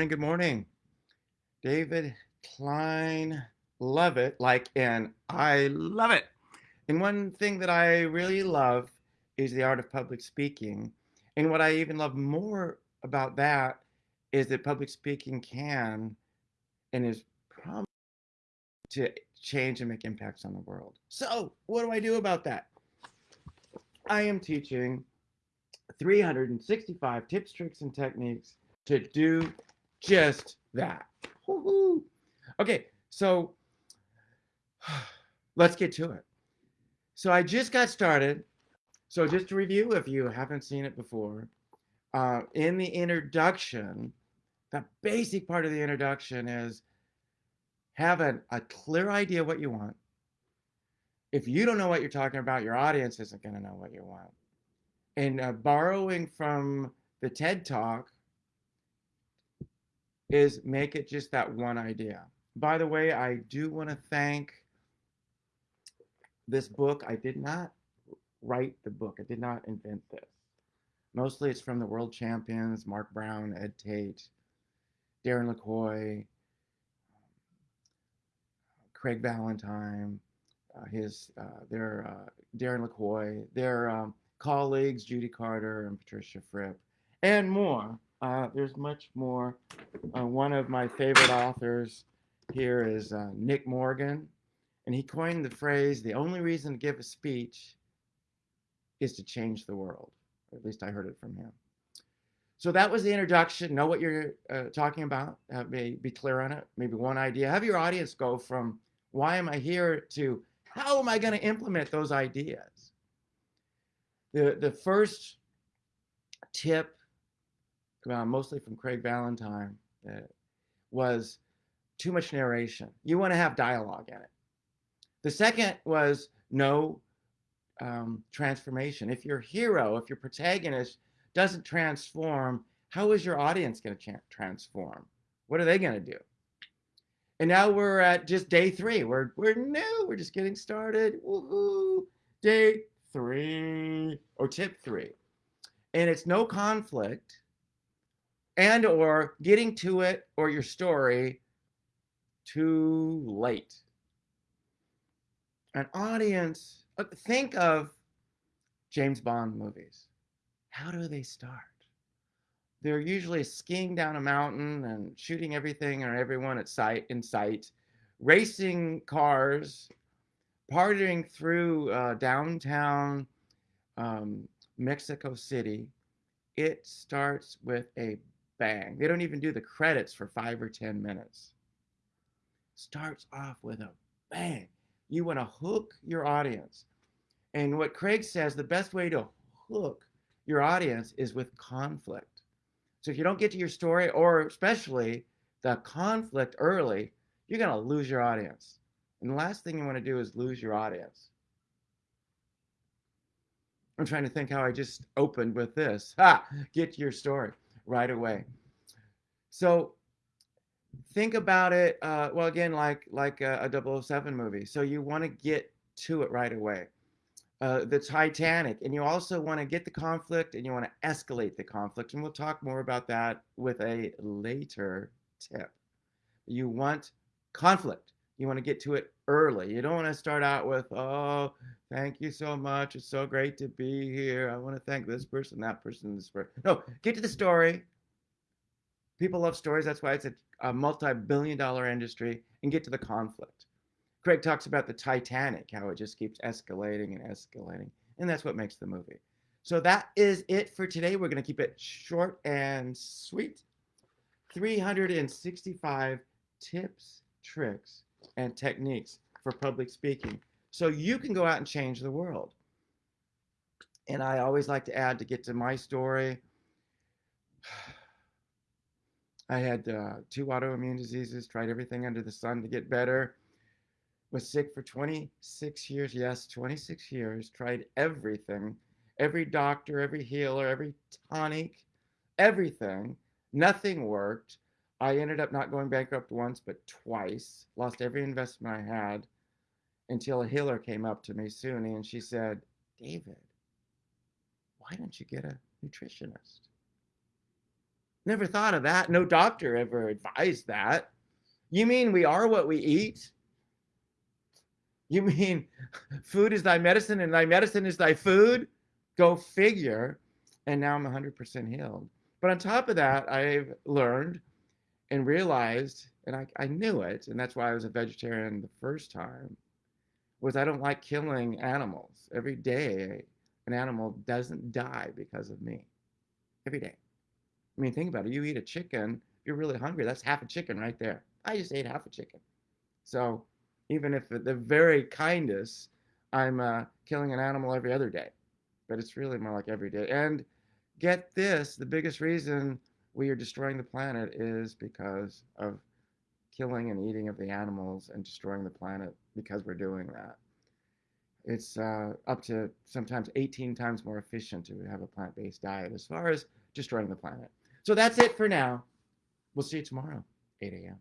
morning. Good morning. David Klein, love it, like and I love it. And one thing that I really love is the art of public speaking. And what I even love more about that is that public speaking can and is promised to change and make impacts on the world. So, what do I do about that? I am teaching 365 tips, tricks, and techniques to do just that. Woo-hoo. Okay, so let's get to it. So I just got started. So just to review, if you haven't seen it before, uh, in the introduction, the basic part of the introduction is have a, a clear idea what you want. If you don't know what you're talking about, your audience isn't going to know what you want. And uh, borrowing from the TED Talk is make it just that one idea. By the way, I do want to thank this book. I did not write the book. I did not invent this. Mostly it's from the world champions, Mark Brown, Ed Tate, Darren LaCroix, Craig Valentine, uh, his uh, their uh, Darren LaCroix, their um, colleagues Judy Carter and Patricia Fripp, and more. Uh, there's much more. Uh, one of my favorite authors here is uh, Nick Morgan, and he coined the phrase, the only reason to give a speech is to change the world. Or at least I heard it from him. So that was the introduction. Know what you're uh, talking about. Uh, be, be clear on it. Maybe one idea. Have your audience go from why am I here to how am I going to implement those ideas? The, the first tip uh, mostly from Craig Valentine, uh, was too much narration. You want to have dialogue in it. The second was no um, transformation. If your hero, if your protagonist doesn't transform, how is your audience going to transform? What are they going to do? And now we're at just day three. We're we're new. We're just getting started. Woohoo! Day three or tip three, and it's no conflict and or getting to it or your story too late. An audience, uh, think of James Bond movies. How do they start? They're usually skiing down a mountain and shooting everything or everyone at sight in sight, racing cars, partying through uh, downtown um, Mexico City. It starts with a bang. They don't even do the credits for five or 10 minutes. Starts off with a bang. You want to hook your audience. And what Craig says, the best way to hook your audience is with conflict. So if you don't get to your story, or especially the conflict early, you're going to lose your audience. And the last thing you want to do is lose your audience. I'm trying to think how I just opened with this. Ha! Get your story right away. So think about it. Uh, well, again, like like a, a 007 movie. So you want to get to it right away. Uh, the Titanic, and you also want to get the conflict and you want to escalate the conflict. And we'll talk more about that with a later tip. You want conflict. You want to get to it early. You don't want to start out with, oh, thank you so much. It's so great to be here. I want to thank this person, that person, this person. No, get to the story. People love stories. That's why it's a, a multi billion dollar industry and get to the conflict. Craig talks about the Titanic, how it just keeps escalating and escalating. And that's what makes the movie. So that is it for today. We're going to keep it short and sweet. 365 tips, tricks, and techniques for public speaking. So you can go out and change the world. And I always like to add to get to my story. I had uh, two autoimmune diseases, tried everything under the sun to get better. Was sick for 26 years. Yes, 26 years. Tried everything. Every doctor, every healer, every tonic, everything. Nothing worked. I ended up not going bankrupt once, but twice. Lost every investment I had until a healer came up to me, Suni, and she said, David, why don't you get a nutritionist? Never thought of that. No doctor ever advised that. You mean we are what we eat? You mean food is thy medicine and thy medicine is thy food? Go figure. And now I'm 100% healed. But on top of that, I've learned and realized, and I, I knew it, and that's why I was a vegetarian the first time, was I don't like killing animals. Every day, an animal doesn't die because of me. Every day. I mean, think about it. You eat a chicken, you're really hungry, that's half a chicken right there. I just ate half a chicken. So even if the very kindest, I'm uh, killing an animal every other day. But it's really more like every day. And get this, the biggest reason we are destroying the planet is because of killing and eating of the animals and destroying the planet because we're doing that. It's uh, up to sometimes 18 times more efficient to have a plant-based diet as far as destroying the planet. So that's it for now. We'll see you tomorrow, 8 a.m.